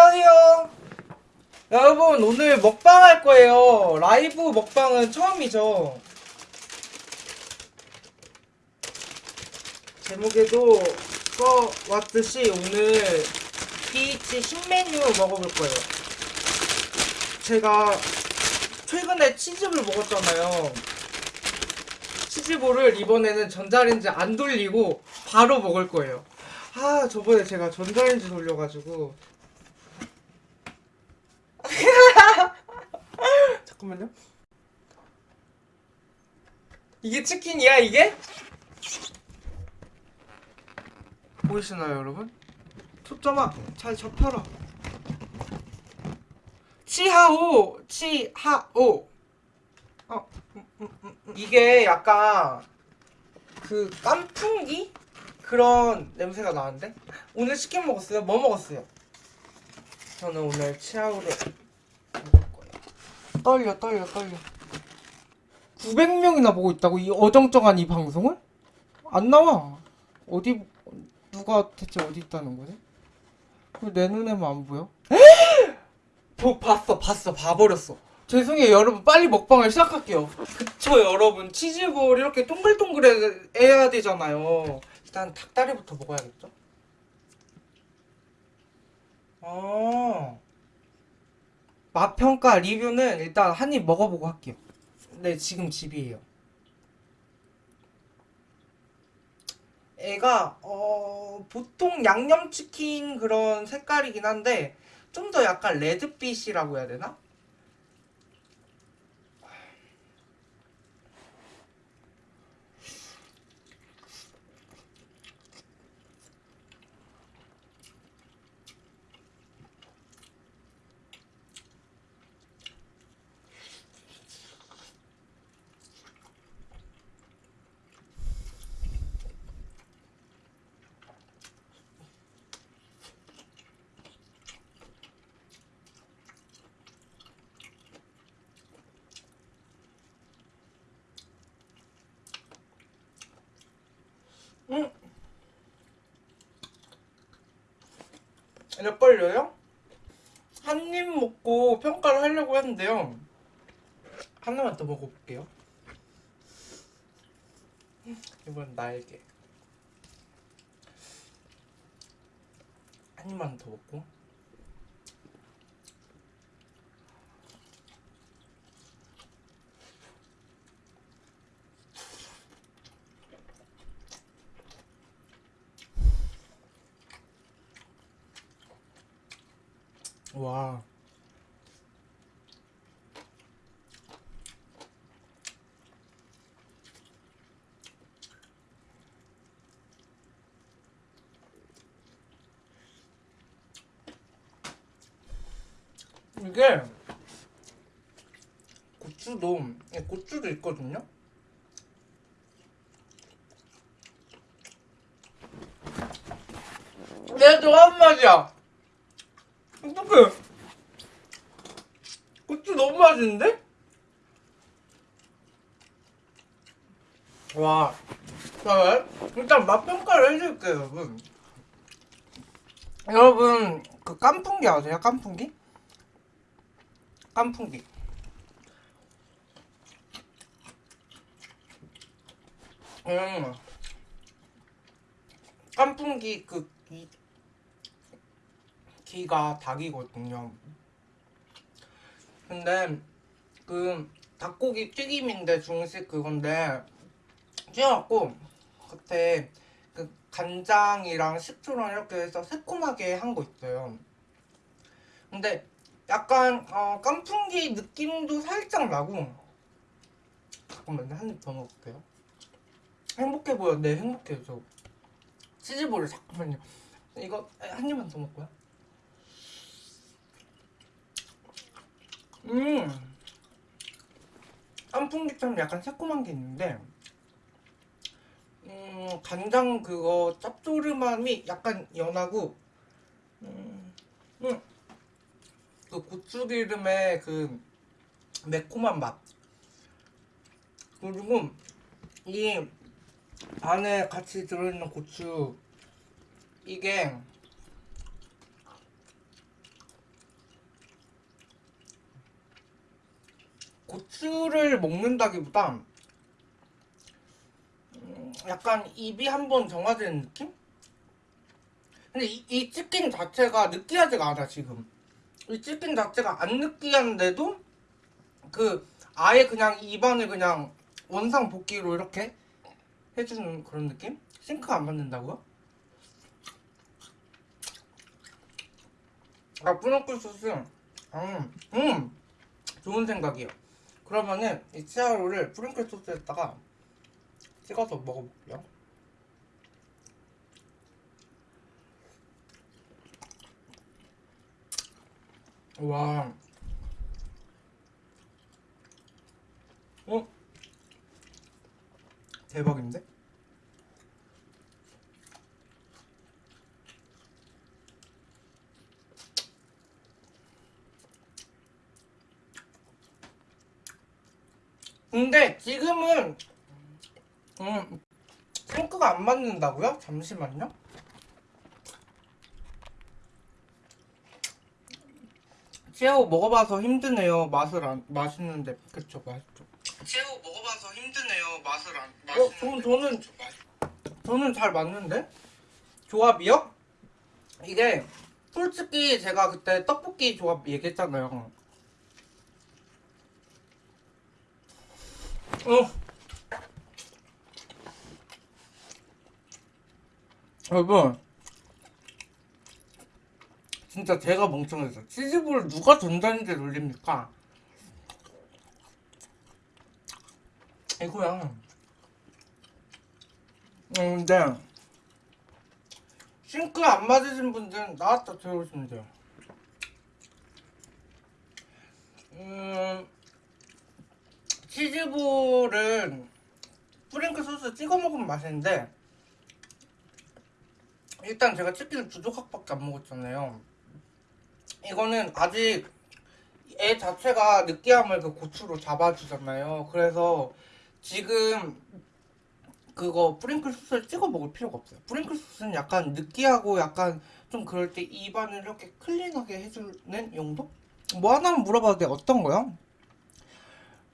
안녕하세요. 여러분 오늘 먹방 할 거예요. 라이브 먹방은 처음이죠. 제목에도 써왔듯이 오늘 BH 신메뉴 먹어볼 거예요. 제가 최근에 치즈볼 먹었잖아요. 치즈볼을 이번에는 전자레인지 안 돌리고 바로 먹을 거예요. 아 저번에 제가 전자레인지 돌려가지고 잠깐만요. 이게 치킨이야 이게? 보이시나요 여러분? 초점아 잘 접혀라. 치하오 치하오. 어 음, 음, 음, 음. 이게 약간 그 깐풍기 그런 냄새가 나는데 오늘 치킨 먹었어요. 뭐 먹었어요? 저는 오늘 치아우를 먹을 거예요. 떨려 떨려 떨려. 900명이나 보고 있다고 이 어정쩡한 이 방송을? 안 나와. 어디 누가 대체 어디 있다는 거지? 왜내 눈에만 안 보여? 보 봤어 봤어 봐버렸어. 죄송해요 여러분 빨리 먹방을 시작할게요. 그쵸 여러분 치즈볼 이렇게 동글동글 해야 되잖아요. 일단 닭다리부터 먹어야겠죠? 어. 맛평가 리뷰는 일단 한 입 먹어보고 할게요. 네, 지금 집이에요. 애가 어 보통 양념치킨 그런 색깔이긴 한데 좀 더 약간 레드빛이라고 해야 되나? 응. 몇 걸려요? 한 입 먹고 평가를 하려고 했는데요. 하나만 더 먹어볼게요. 이번 날개. 한 입만 더 먹고. 와. 이게 고추도 예, 고추도 있거든요. 내가 좋아하는 맛이야. 어떡해. 고추 너무 맛있는데? 와. 자, 일단 맛 평가를 해줄게요, 여러분. 여러분, 그 깐풍기 아세요? 깐풍기? 깐풍기. 음. 깐풍기 그 이, 기가 닭이거든요. 근데 그 닭고기 튀김인데 중식 그건데 튀어갖고 겉에 그 간장이랑 식초랑 이렇게 해서 새콤하게 한 거 있어요. 근데 약간 어, 깐풍기 느낌도 살짝 나고 잠깐만요 한입 더 먹을게요. 행복해 보여. 네 행복해요 저. 치즈볼을 잠깐만요. 이거 한 입만 더 먹고요. 음 깐풍기처럼 약간 새콤한 게 있는데 음 간장 그거 짭조름함이 약간 연하고 음, 음. 그 고추기름의 그 매콤한 맛 그리고 이 안에 같이 들어있는 고추 이게 고추를 먹는다기보다 음, 약간 입이 한번 정화되는 느낌? 근데 이, 이 치킨 자체가 느끼하지가 않아 지금 이 치킨 자체가 안 느끼한데도 그 아예 그냥 입안을 그냥 원상 복귀로 이렇게 해주는 그런 느낌? 싱크가 안 맞는다고요? 아 뿌너클 소스 음, 음 좋은 생각이에요 그러면은 이 치아로를 프링클 소스에다가 찍어서 먹어볼게요 와 어? 대박인데? 근데 지금은 음 싱크가 안 맞는다고요? 잠시만요. 새우 먹어봐서 힘드네요. 맛을 안 맛있는데 그쵸 맛있죠. 새우 먹어봐서 힘드네요. 맛을 안 맛있는데. 어, 저는 저는 저는 잘 맞는데 조합이요? 이게 솔직히 제가 그때 떡볶이 조합 얘기했잖아요. 어. 여러분. 진짜 제가 멍청했어 치즈볼을 누가 전자레인지에 돌립니까? 이거야. 음, 근데 싱크 안 맞으신 분들은 나왔다 들어오시면 돼요. 음 치즈볼은 프랭크 소스 찍어 먹으면 맛있는데 일단 제가 치킨을 두 조각밖에 안 먹었잖아요 이거는 아직 애 자체가 느끼함을 그 고추로 잡아주잖아요 그래서 지금 그거 프링클 소스를 찍어 먹을 필요가 없어요 프링클 소스는 약간 느끼하고 약간 좀 그럴 때 입안을 이렇게 클린하게 해주는 용도? 뭐 하나만 물어봐도 돼 어떤 거요?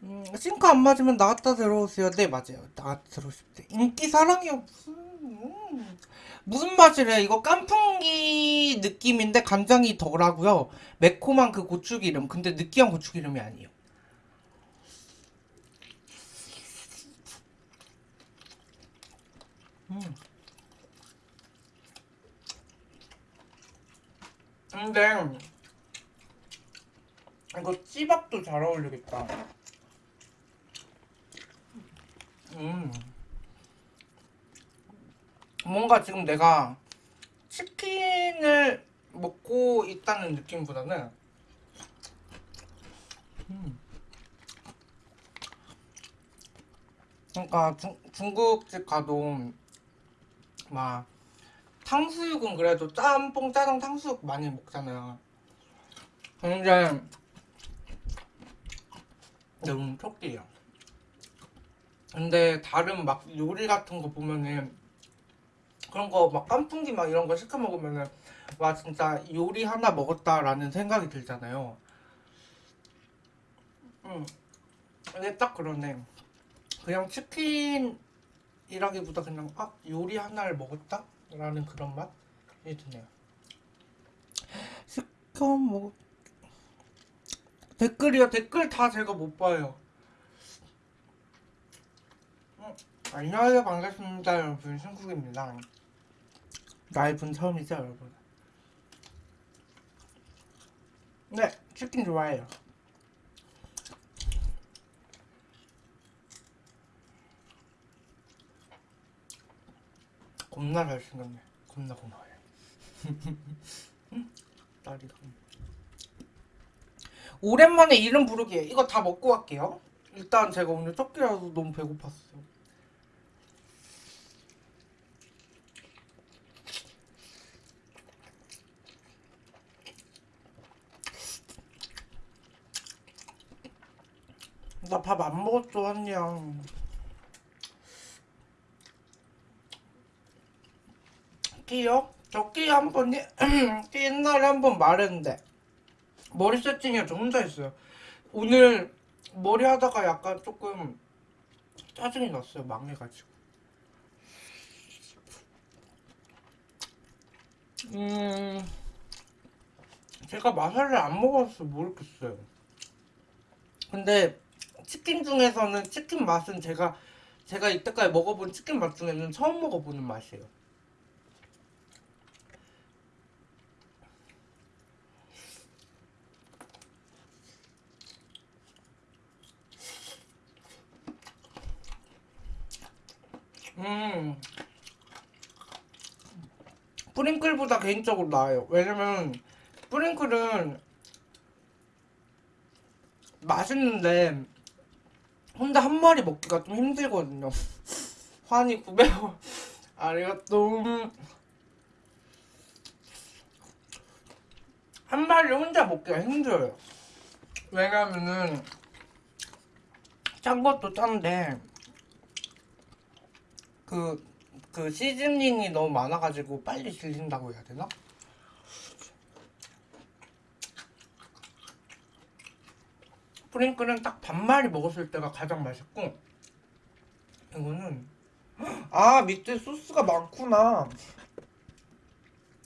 음, 싱크 안 맞으면 나갔다 들어오세요. 네, 맞아요. 나갔다 들어오실 때. 인기 사랑이요. 무슨, 음. 무슨 맛이래? 이거 깐풍기 느낌인데 간장이 덜하고요. 매콤한 그 고추기름. 근데 느끼한 고추기름이 아니에요. 음. 근데 이거 찌밥도 잘 어울리겠다. 음. 뭔가 지금 내가 치킨을 먹고 있다는 느낌보다는 음. 그러니까 중, 중국집 가도 막 탕수육은 그래도 짬뽕 짜장 탕수육 많이 먹잖아요 근데 너무 촉기해요 근데 다른 막 요리 같은 거 보면은 그런 거 막 깐풍기 막 이런 거 시켜 먹으면은 와 진짜 요리 하나 먹었다라는 생각이 들잖아요. 음, 근데 딱 그러네. 그냥 치킨이라기보다 그냥 아 요리 하나를 먹었다라는 그런 맛이 드네요. 시켜 먹 댓글이요 댓글 다 제가 못 봐요. 안녕하세요. 반갑습니다 여러분. 신국입니다. 라이브는 처음이죠 여러분. 네 치킨 좋아해요. 겁나 잘생겼네. 겁나 고마워요. 딸이가 오랜만에 이름 부르기 이거 다 먹고 갈게요. 일단 제가 오늘 첫 끼라서 너무 배고팠어요 나 밥 안 먹었어 한양 끼요? 저 끼 한번 끼 옛날에 한 번 말했는데 머리 세팅이 저 혼자 했어요 오늘 머리 하다가 약간 조금 짜증이 났어요. 망해가지고. 음, 제가 마사를 안 먹어서 모르겠어요. 근데 치킨 중에서는 치킨 맛은 제가 제가 이때까지 먹어본 치킨 맛 중에는 처음 먹어보는 맛이에요. 음. 프링클보다 개인적으로 나아요. 왜냐면 프링클은 맛있는데 혼자 한 마리 먹기가 좀 힘들거든요. 환이 900원. 아리가또. 한 마리 혼자 먹기가 힘들어요. 왜냐면은 짠 것도 짠데 그, 그 시즈닝이 너무 많아가지고 빨리 질린다고 해야 되나? 프링클은 딱 반마리 먹었을 때가 가장 맛있고 이거는 아 밑에 소스가 많구나.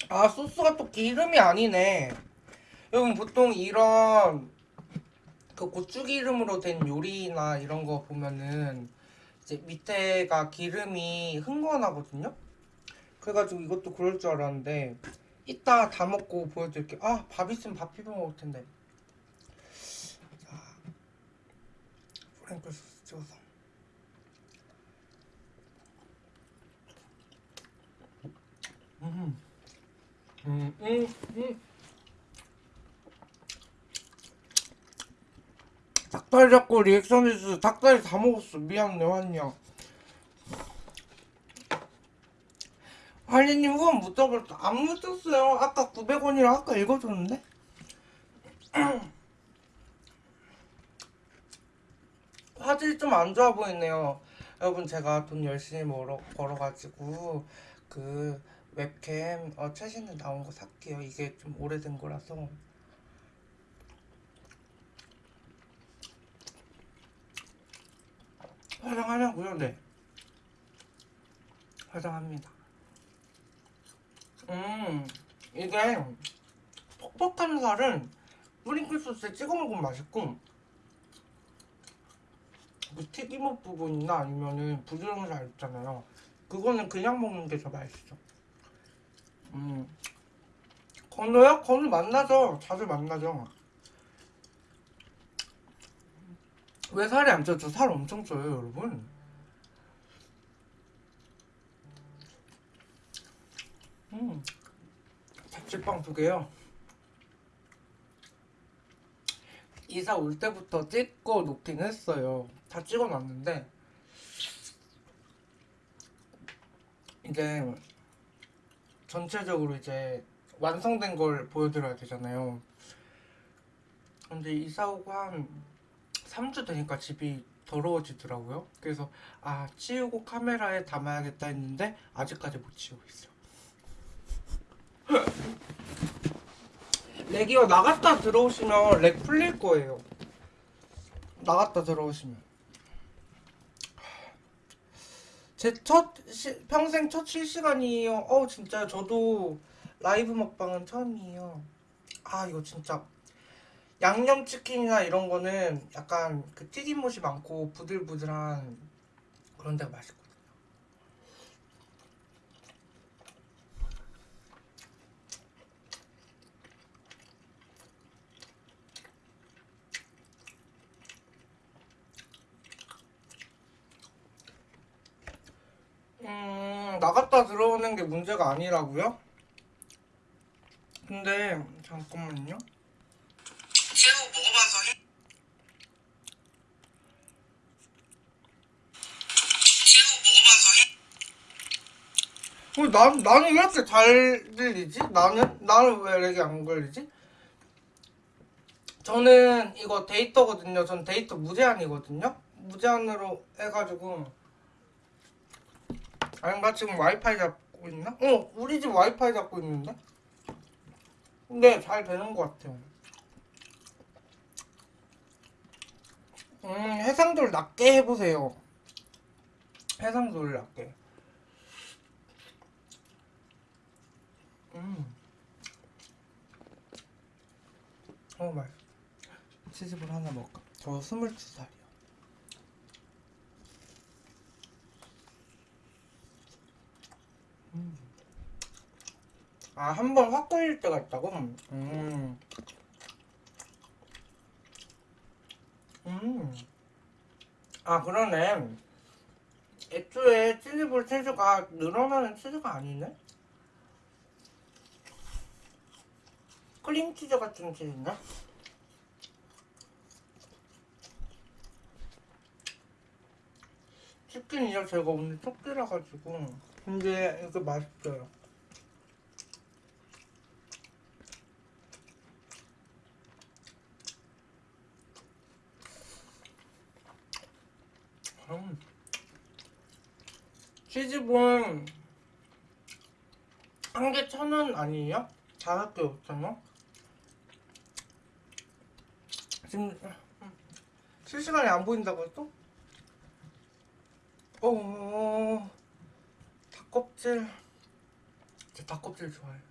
아 소스가 또 기름이 아니네. 여러분 보통 이런 그 고추기름으로 된 요리나 이런 거 보면은 이제 밑에가 기름이 흥건하거든요? 그래가지고 이것도 그럴 줄 알았는데 이따 다 먹고 보여드릴게요. 아 밥 있으면 밥 비벼 먹을 텐데 소스 찍어서 음, 음, 음, 음. 닭다리 잡고 리액션 해주서 닭다리 다 먹었어. 미안해 환이야. 환이님 후원 묻어버렸어 안 묻었어요. 아까 900원이라 아까 읽어줬는데 화질이 좀 안 좋아 보이네요. 여러분 제가 돈 열심히 벌어, 벌어가지고 그 웹캠 어, 최신에 나온 거 살게요. 이게 좀 오래된 거라서. 화장하냐고요? 네. 화장합니다. 음, 이게 퍽퍽한 살은 프링클 소스에 찍어 먹으면 맛있고 그 튀김옷 부분이나 아니면은 부드러운 살 있잖아요. 그거는 그냥 먹는 게 더 맛있어. 음. 건우요? 건우 만나죠. 자주 만나죠. 왜 살이 안 쪄요? 저살 엄청 쪄요, 여러분. 음. 잡채빵 두 개요. 이사 올 때부터 찍고 놓긴 했어요. 다 찍어놨는데 이제 전체적으로 이제 완성된 걸 보여드려야 되잖아요. 근데 이사 오고 한 3주 되니까 집이 더러워지더라고요. 그래서 아 치우고 카메라에 담아야겠다 했는데 아직까지 못 치우고 있어요. 렉이요 나갔다 들어오시면 렉 풀릴 거예요. 나갔다 들어오시면. 제첫 평생 첫 실시간이에요. 어 진짜 저도 라이브 먹방은 처음이에요. 아 이거 진짜 양념치킨이나 이런 거는 약간 그 튀김옷이 많고 부들부들한 그런 데가 맛있거 음, 나갔다 들어오는 게 문제가 아니라고요? 근데 잠깐만요. 새우 먹어봐서 해. 새우 먹어봐서 해. 어, 난 나는 왜 이렇게 잘 들리지? 나는 나는 왜 이렇게 안 걸리지? 저는 이거 데이터거든요. 전 데이터 무제한이거든요. 무제한으로 해가지고 아닌가 지금 와이파이 잡고 있나? 어 우리 집 와이파이 잡고 있는데? 근데 잘 되는 것 같아요. 음, 해상도를 낮게 해보세요. 해상도를 낮게. 음. 어, 맛있어. 치즈볼 하나 먹을까? 저 22살이요. 음. 아, 한 번 확 걸릴 때가 있다고? 음. 음. 아, 그러네. 애초에 치즈볼 치즈가 늘어나는 치즈가 아니네? 크림치즈 같은 치즈인데? 치킨이요? 제가 오늘 토끼라 가지고 근데 이거 맛있어요 음. 치즈볼 한 개 천 원 아니에요? 다섯 개 원? 지금 음, 실시간에 안 보인다고 했어? 어, 닭껍질. 제 닭껍질 좋아해요.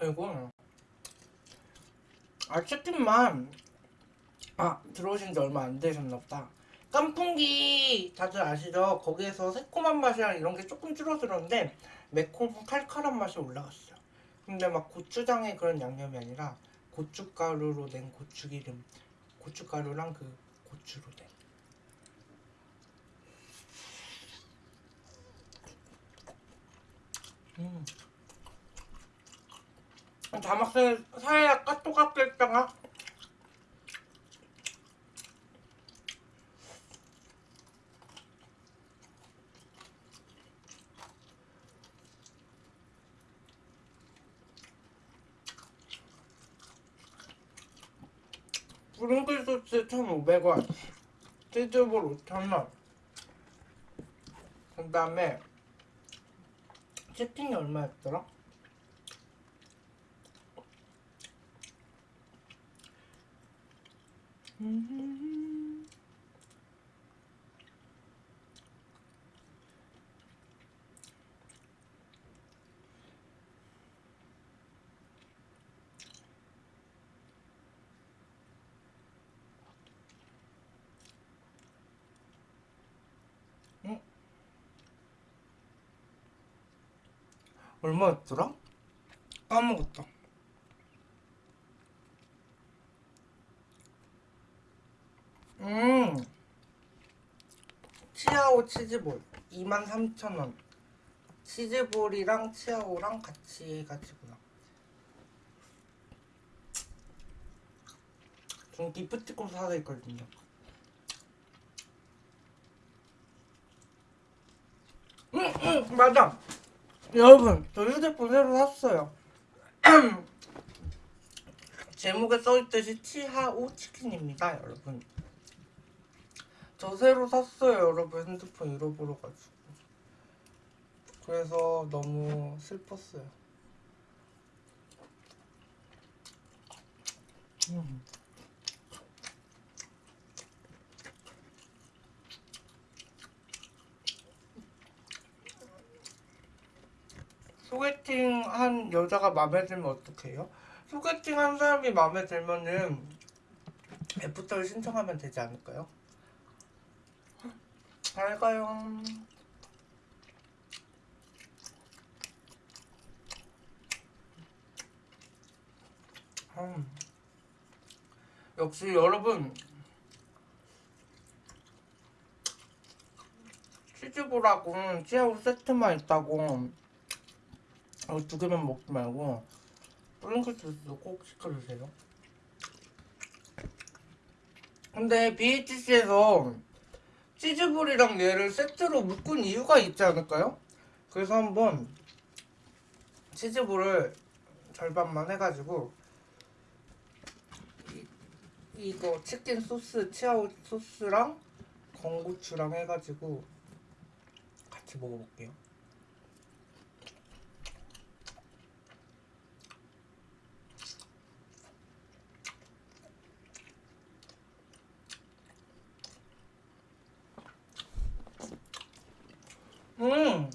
그리고 아 치킨만 아 들어오신 지 얼마 안 되셨나 보다. 깐풍기 다들 아시죠? 거기에서 새콤한 맛이랑 이런 게 조금 줄어들었는데 매콤 칼칼한 맛이 올라갔어요. 근데 막 고추장의 그런 양념이 아니라 고춧가루로 낸 고추기름, 고춧가루랑 그 고추로 된. 음. 자막살 살짝 까똑까똑 했다가. 브링클 소스 1,500원 치즈볼 5,000원. 그 다음에 치킨이 얼마였더라? 얼마였더라? 까먹었다. 음, 치아오 치즈볼 23,000원. 치즈볼이랑 치아오랑 같이 해가지고요. 전 기프티콘 사서 있거든요. 응, 응, 맞아. 여러분, 저 휴대폰 새로 샀어요. 제목에 써있듯이 치하오 치킨입니다, 여러분. 저 새로 샀어요, 여러분. 핸드폰 잃어버려가지고. 그래서 너무 슬펐어요. 음. 소개팅 한 여자가 마음에 들면 어떡해요? 소개팅 한 사람이 마음에 들면은 애프터를 신청하면 되지 않을까요? 잘 가요. 음. 역시 여러분 치즈볼하고 치아오 세트만 있다고 어, 두 개만 먹지 말고 프링클 소스도 꼭 시켜주세요. 근데 BHC에서 치즈볼이랑 얘를 세트로 묶은 이유가 있지 않을까요? 그래서 한번 치즈볼을 절반만 해가지고 이, 이거 치킨 소스, 치아오 소스랑 건고추랑 해가지고 같이 먹어볼게요. 음.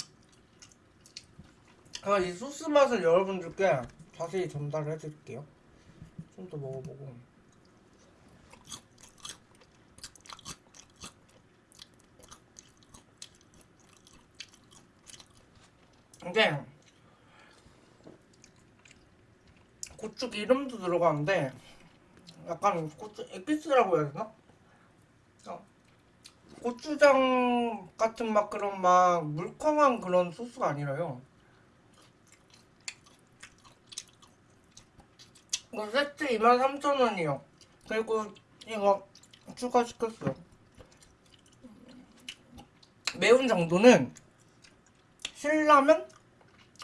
아, 이 소스 맛을 여러분들께 자세히 전달을 해드릴게요. 좀 더 먹어보고. 이게 고추 기름도 들어가는데 약간 고추 에피스라고 해야 되나? 어, 고추장 같은 막 그런 막 물컹한 그런 소스가 아니라요. 이거 세트 23,000원이요. 그리고 이거 추가시켰어요. 매운 정도는 신라면?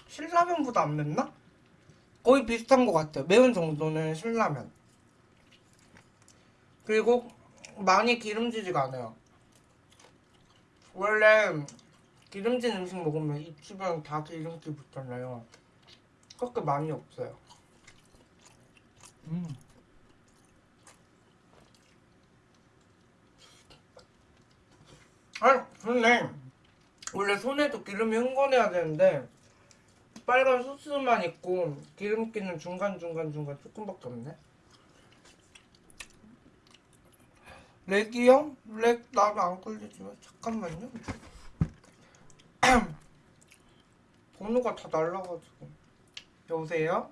신라면보다 안 맵나? 거의 비슷한 것 같아요. 매운 정도는 신라면. 그리고 많이 기름지지가 않아요. 원래 기름진 음식 먹으면 입 주변 다 기름기 붙잖아요. 그렇게 많이 없어요. 음. 아, 근데 원래 손에도 기름이 흥건해야 되는데 빨간 소스만 있고 기름기는 중간 중간 중간 조금밖에 없네. 렉이요? 렉 나도 안 걸리지만 잠깐만요. 번호가 다 날라가지고 여보세요?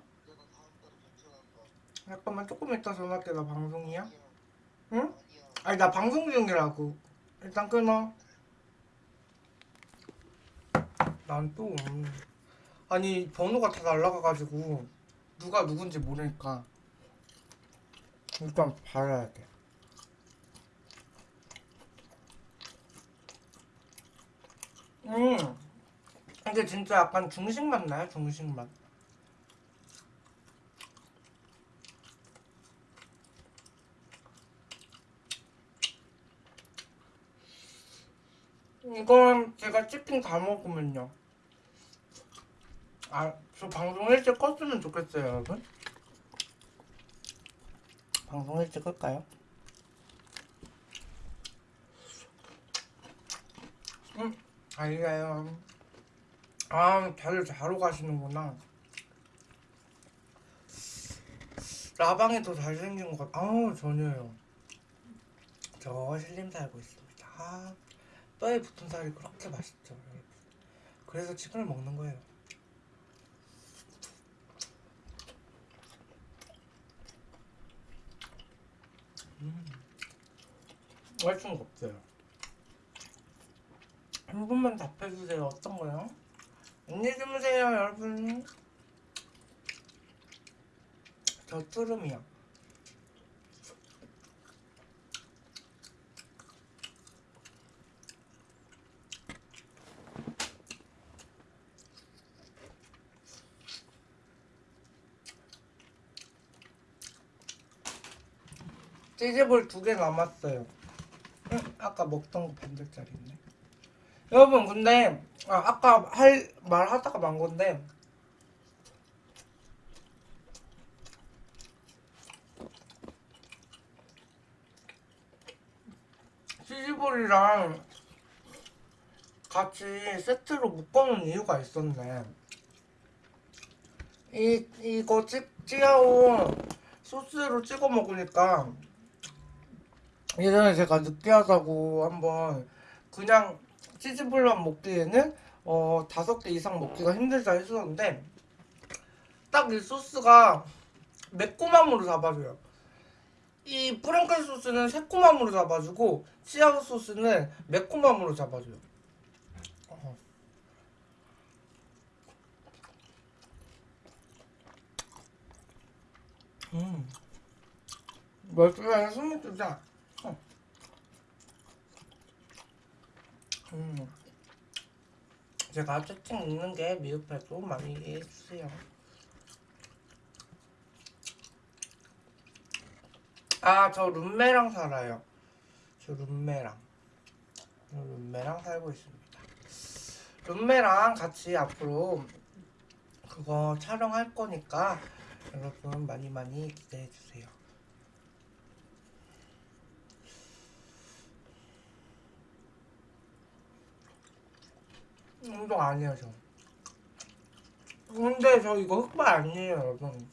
잠깐만 조금 이따 전화할게 나 방송이야. 응? 아니 나 방송 중이라고. 일단 끊어. 난 또 아니 번호가 다 날라가가지고 누가 누군지 모르니까 일단 봐야 돼. 음 이게 진짜 약간 중식 맛 나요 중식 맛. 이건 제가 치킨 다 먹으면요. 아, 저 방송 일찍 껐으면 좋겠어요, 여러분. 방송 일찍 끌까요? 음, 알려요. 아, 다들 자러 가시는구나. 라방이 더 잘생긴 것 같아. 아우, 전혀요. 저 신림 살고 있습니다. 아, 뼈에 붙은 살이 그렇게 맛있죠. 그래서 치킨을 먹는 거예요. 음, 거 없어요. 한 분만 답해주세요. 어떤 거요? 안녕히 주무세요, 여러분. 저 투름이요. 치즈볼 두 개 남았어요. 응? 아까 먹던 거 반절짜리 있네. 여러분 근데 아, 아까 할 말하다가 만 건데 치즈볼이랑 같이 세트로 묶어놓은 이유가 있었네. 이 이거 찌, 찌아오 소스로 찍어 먹으니까 예전에 제가 느끼하다고 한번 그냥 치즈볼만 먹기에는 어 다섯 개 이상 먹기가 힘들다 했었는데 딱 이 소스가 매콤함으로 잡아줘요. 이 프랭클 소스는 새콤함으로 잡아주고 치아우 소스는 매콤함으로 잡아줘요. 어. 음. 맛있어, 숨이 뜨자. 어. 음. 제가 채팅 읽는 게 미흡해도 많이 이해해 주세요. 아, 저 룸메랑 살아요. 저 룸메랑. 저 룸메랑 살고 있습니다. 룸메랑 같이 앞으로 그거 촬영할 거니까 여러분 많이 많이 기대해 주세요. 운동 안 해요, 저. 근데 저 이거 흑발 아니에요, 여러분.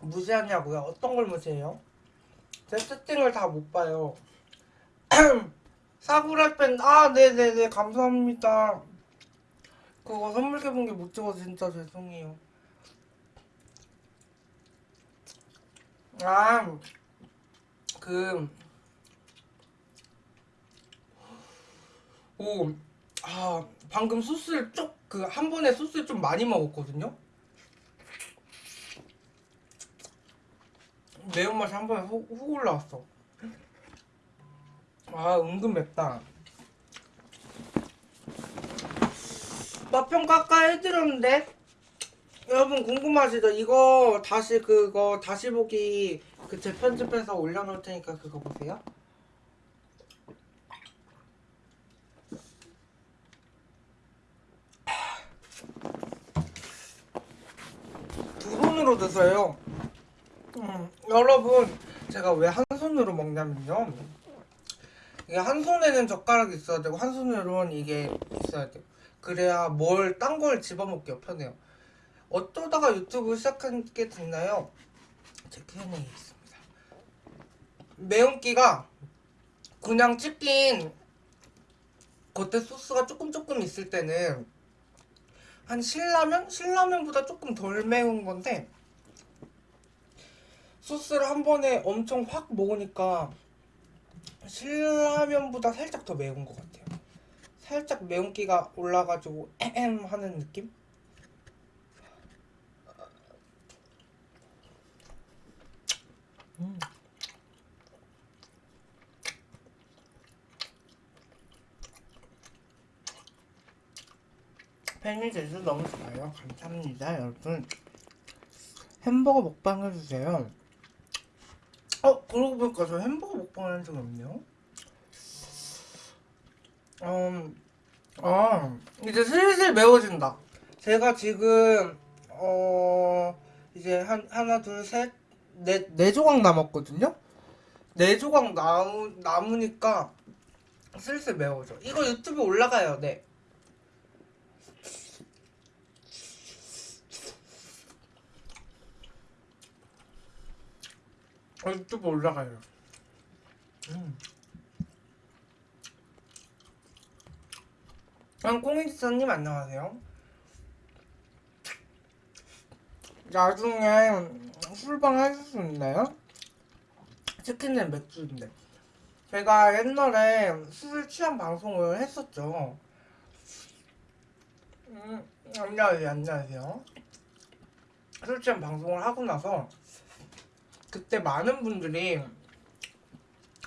무시하냐고요? 어떤 걸 무시해요? 제 채팅을 다 못 봐요. 사구라펜, 아, 네네네, 감사합니다. 그거 선물 개봉기 못 찍어서 진짜 죄송해요. 아, 그, 오, 아, 방금 소스를 쪽, 그, 한 번에 소스를 좀 많이 먹었거든요? 매운맛이 한 번에 훅, 훅 올라왔어. 아, 은근 맵다. 맛평 깎아 해드렸는데? 여러분 궁금하시죠? 이거 다시 그거 다시 보기 그 재편집해서 올려놓을 테니까 그거 보세요. 두 손으로 드세요. 음, 여러분 제가 왜 한 손으로 먹냐면요. 이게 한 손에는 젓가락이 있어야 되고 한 손으로는 이게 있어야 돼요. 그래야 뭘 딴 걸 집어먹기가 편해요. 어쩌다가 유튜브 시작하게 됐나요? 제 Q&A에 있습니다. 매운기가 그냥 치킨 겉에 소스가 조금 조금 있을 때는 한 신라면? 신라면보다 조금 덜 매운 건데 소스를 한 번에 엄청 확 먹으니까 신라면보다 살짝 더 매운 것 같아요. 살짝 매운기가 올라가지고 에헴 하는 느낌? 음. 팬이 돼서 너무 좋아요. 감사합니다, 여러분. 햄버거 먹방 해주세요. 어, 그러고 보니까 저 햄버거 먹방 한 적이 없네요. 음, 아, 이제 슬슬 매워진다. 제가 지금, 어, 이제 한, 하나, 둘, 셋, 네, 네 조각 남았거든요? 네 조각 나무, 남으니까 슬슬 매워져. 이거 유튜브 올라가요, 네. 어, 유튜브 올라가요. 음. 아, 꽁이지사님 안녕하세요. 나중에 술방 하실 수 있나요? 치킨은 맥주인데. 제가 옛날에 술 취한 방송을 했었죠. 음, 안녕하세요, 안녕하세요. 술 취한 방송을 하고 나서 그때 많은 분들이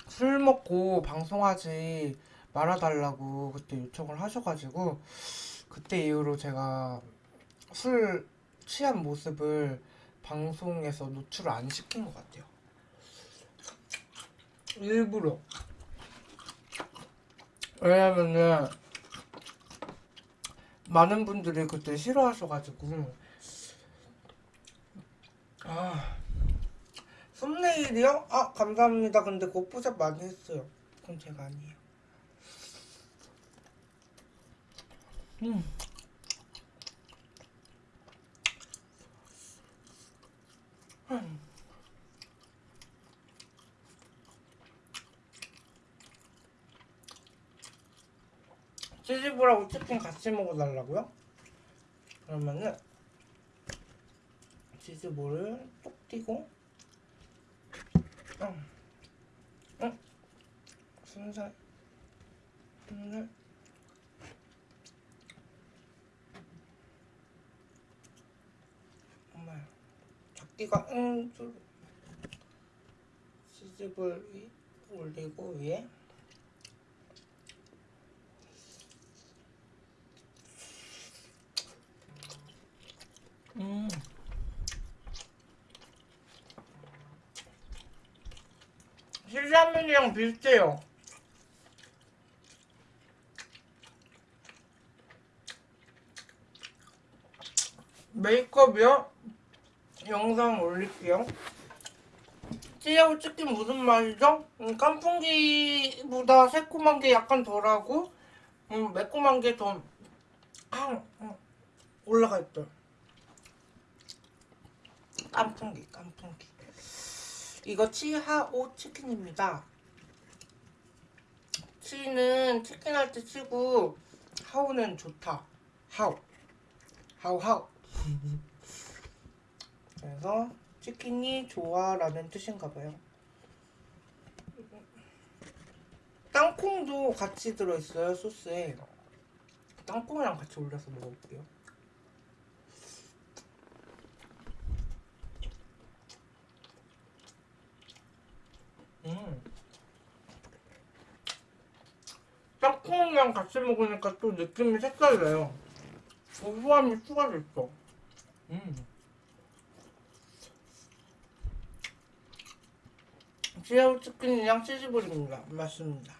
술 먹고 방송하지 말아달라고 그때 요청을 하셔가지고 그때 이후로 제가 술 취한 모습을 방송에서 노출을 안 시킨 것 같아요. 일부러. 왜냐면은 많은 분들이 그때 싫어하셔가지고 아 썸네일이요? 아 감사합니다. 근데 포샵 많이 했어요. 그건 제가 아니에요. 음. 치즈볼하고 치킨 같이 먹어달라고요? 그러면은 치즈볼을 톡 띄고 응. 응. 순살 순살 엄마야 작기가 응 줄- 치즈볼 위 올리고 위에 음. 실라면이랑 비슷해요. 메이크업이요? 영상 올릴게요. 씨앗 치킨 무슨 맛이죠? 음, 깐풍기보다 새콤한 게 약간 덜하고 음, 매콤한 게더 아, 음, 올라가 있다. 깐풍기, 깐풍기. 이거 치하오 치킨입니다. 치는 치킨 할 때 치고 하오는 좋다. 하오. 하오 하오. 그래서 치킨이 좋아라는 뜻인가 봐요. 땅콩도 같이 들어있어요 소스에. 땅콩이랑 같이 올려서 먹어볼게요. 음. 땅콩이랑 같이 먹으니까 또 느낌이 색달라요. 고소함이 추가됐어. 음. 지하우 치킨이랑 치즈볼입니다. 맞습니다.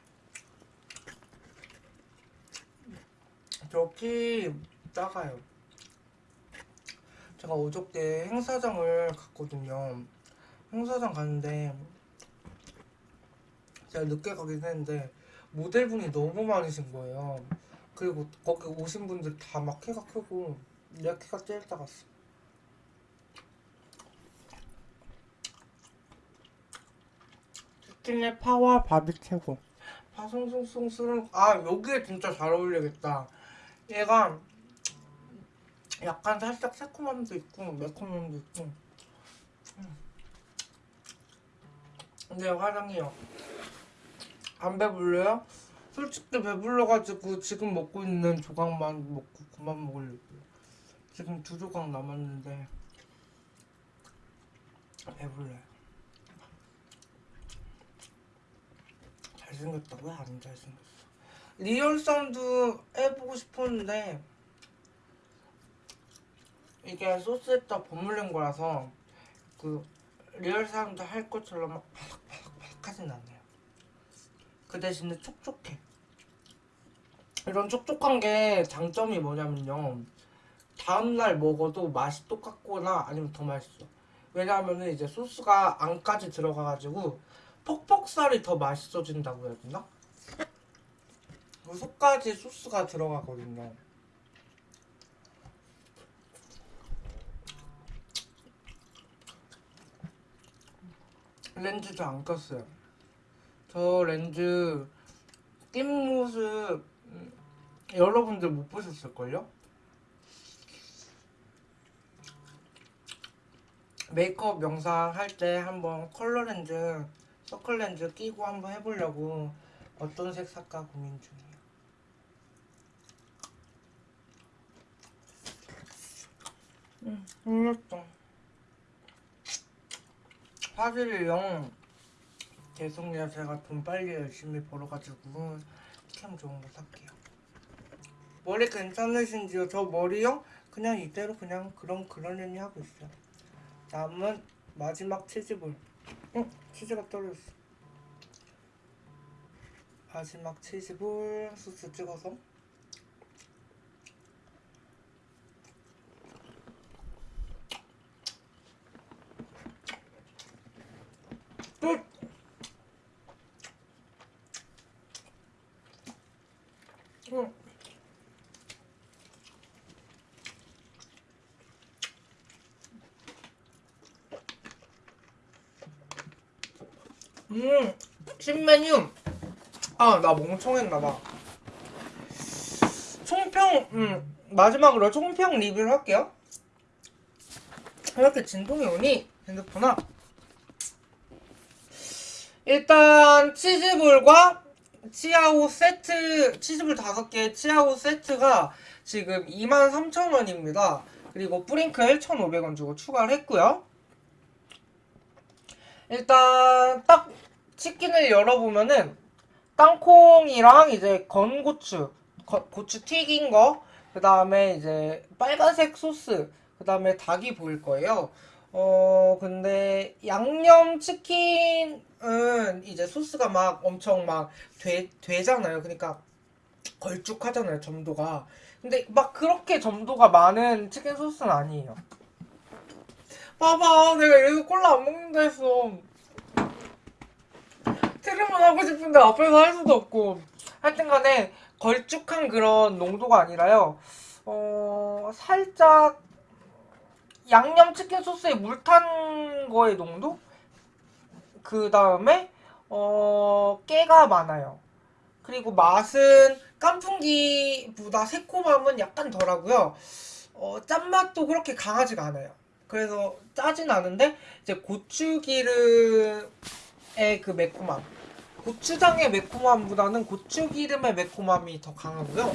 저키 작아요. 제가 어저께 행사장을 갔거든요. 행사장 갔는데 제가 늦게 가긴 했는데 모델분이 너무 많으신 거예요. 그리고 거기 오신 분들 다 막 키가 크고 내 키가 제일 작았어. 치킨의 파와 밥이 최고. 파송송송스러운 아 여기에 진짜 잘 어울리겠다. 얘가 약간 살짝 새콤함도 있고 매콤함도 있고. 음. 근데 화장이요. 안 배불러요? 솔직히 배불러가지고 지금 먹고 있는 조각만 먹고 그만 먹으려고요. 지금 두 조각 남았는데 배불러요. 잘생겼다고요? 안 잘생겼어. real sound 해보고 싶었는데 이게 소스에다 버무린 거라서 그 real sound 할 것처럼 막 바삭바삭바삭 하진 않아요. 그 대신에 촉촉해. 이런 촉촉한 게 장점이 뭐냐면요. 다음날 먹어도 맛이 똑같거나 아니면 더 맛있어. 왜냐하면 이제 소스가 안까지 들어가가지고 퍽퍽살이 더 맛있어진다고 해야 되나? 그 속까지 소스가 들어가거든요. 렌즈도 안 꼈어요. 저 렌즈 낀 모습 음, 여러분들 못 보셨을걸요? 메이크업 영상 할 때 한번 컬러 렌즈, 서클 렌즈 끼고 한번 해보려고 어떤 색 살까 고민 중이에요. 음, 흘렸어. 화질이요. 죄송해요. 제가 돈 빨리 열심히 벌어가지고 캠 좋은 거 살게요. 머리 괜찮으신지요? 저 머리요? 그냥 이대로 그냥 그런 그러려니 하고 있어요. 다음은 마지막 치즈볼. 응, 치즈가 떨어졌어. 마지막 치즈볼 소스 찍어서 끝! 응. 음, 신메뉴. 아, 나 멍청했나봐. 총평, 음, 마지막으로 총평 리뷰를 할게요. 왜 이렇게 진동이 오니? 핸드폰아. 일단, 치즈볼과 치아오 세트, 치즈볼 5개 치아오 세트가 지금 23,000원입니다. 그리고 뿌링클 1,500원 주고 추가를 했고요. 일단 딱 치킨을 열어보면은 땅콩이랑 이제 건고추, 거- 고추 튀긴 거, 그 다음에 이제 빨간색 소스, 그 다음에 닭이 보일 거예요. 어, 근데 양념 치킨은 이제 소스가 막 엄청 막 되, 되잖아요. 그러니까 걸쭉하잖아요, 점도가. 근데 막 그렇게 점도가 많은 치킨 소스는 아니에요. 봐봐, 내가 이래서 콜라 안 먹는다 했어. 트림은 하고 싶은데 앞에서 할 수도 없고. 하여튼 간에 걸쭉한 그런 농도가 아니라요. 어 살짝 양념치킨 소스에 물 탄 거의 농도? 그 다음에 어 깨가 많아요. 그리고 맛은 깐풍기보다 새콤함은 약간 덜하고요. 어 짠맛도 그렇게 강하지가 않아요. 그래서 짜진 않은데 이제 고추기름의 그 매콤함. 고추장의 매콤함보다는 고추기름의 매콤함이 더 강하고요.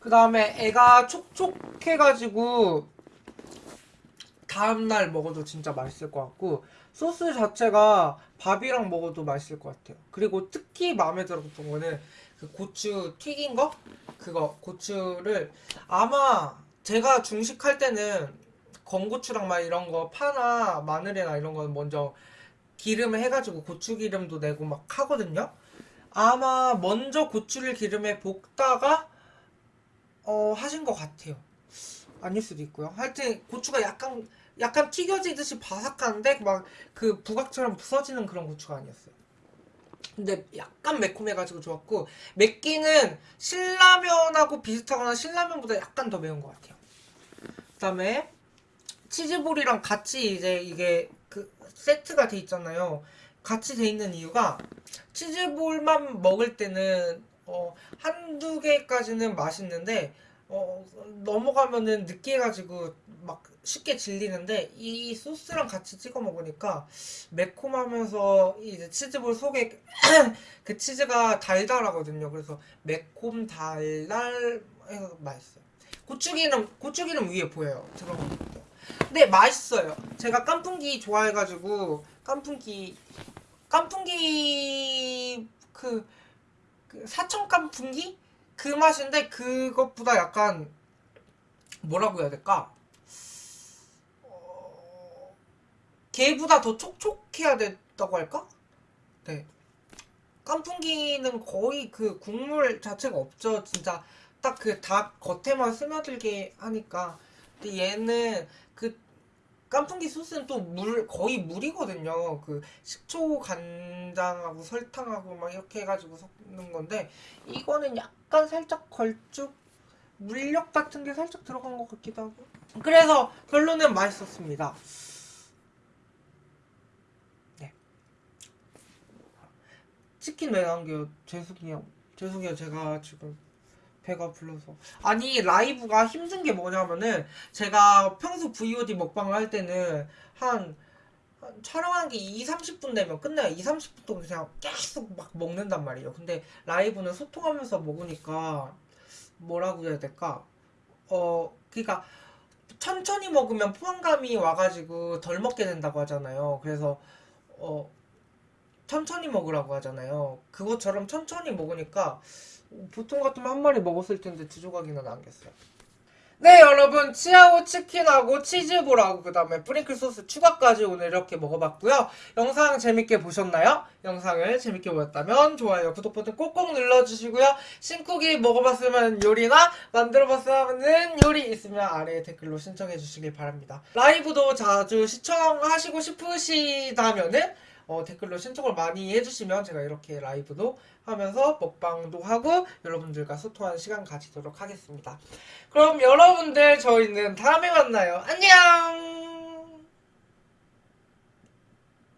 그 다음에 애가 촉촉해가지고 다음날 먹어도 진짜 맛있을 것 같고 소스 자체가 밥이랑 먹어도 맛있을 것 같아요. 그리고 특히 마음에 들었던 거는 그 고추 튀긴 거? 그거 고추를 아마 제가 중식할 때는 건고추랑 막 이런 거 파나 마늘이나 이런 거는 먼저 기름을 해가지고 고추 기름도 내고 막 하거든요. 아마 먼저 고추를 기름에 볶다가 어 하신 것 같아요. 아닐 수도 있고요. 하여튼 고추가 약간 약간 튀겨지듯이 바삭한데 막 그 부각처럼 부서지는 그런 고추가 아니었어요. 근데 약간 매콤해가지고 좋았고 맵기는 신라면하고 비슷하거나 신라면보다 약간 더 매운 것 같아요. 그다음에 치즈볼이랑 같이 이제 이게 그 세트가 돼 있잖아요. 같이 돼 있는 이유가 치즈볼만 먹을 때는 어 한두 개까지는 맛있는데 어 넘어가면은 느끼해가지고 막 쉽게 질리는데 이 소스랑 같이 찍어 먹으니까 매콤하면서 이제 치즈볼 속에 그 치즈가 달달하거든요. 그래서 매콤 달달 해서 맛있어요. 고추기름 고추기름 위에 보여요. 것도. 근데 맛있어요. 제가 깐풍기 좋아해가지고 깐풍기 깐풍기 그, 그 사천 깐풍기 그 맛인데 그것보다 약간 뭐라고 해야 될까? 어, 걔보다 더 촉촉해야 된다고 할까? 네. 깐풍기는 거의 그 국물 자체가 없죠. 진짜 딱 그 닭 겉에만 스며들게 하니까. 근데 얘는 그 깐풍기 소스는 또 물 거의 물이거든요. 그 식초 간장하고 설탕하고 막 이렇게 해가지고 섞는 건데 이거는 약간 살짝 걸쭉 물엿 같은 게 살짝 들어간 것 같기도 하고. 그래서 결론은 맛있었습니다. 네. 치킨 왜 남겨요? 죄송해요. 죄송해요. 제가 지금 배가 불러서. 아니 라이브가 힘든 게 뭐냐면은 제가 평소 VOD 먹방을 할 때는 한, 한 촬영한 게 2, 30분 되면 끝나요. 2, 30분 동안 그냥 계속 막 먹는단 말이에요. 근데 라이브는 소통하면서 먹으니까 뭐라고 해야 될까? 어, 그러니까 천천히 먹으면 포만감이 와가지고 덜 먹게 된다고 하잖아요. 그래서 어 천천히 먹으라고 하잖아요. 그것처럼 천천히 먹으니까 보통 같으면 한 마리 먹었을 텐데 두 조각이나 남겼어요. 네 여러분 치아오 치킨하고 치즈볼하고 그 다음에 프링클 소스 추가까지 오늘 이렇게 먹어봤고요 영상 재밌게 보셨나요? 영상을 재밌게 보셨다면 좋아요 구독 버튼 꼭꼭 눌러주시고요 신쿡이 먹어봤으면 요리나 만들어봤으면 요리 있으면 아래에 댓글로 신청해 주시길 바랍니다 라이브도 자주 시청하시고 싶으시다면은 어, 댓글로 신청을 많이 해주시면 제가 이렇게 라이브도 하면서 먹방도 하고 여러분들과 소통하는 시간 가지도록 하겠습니다. 그럼 여러분들 저희는 다음에 만나요. 안녕!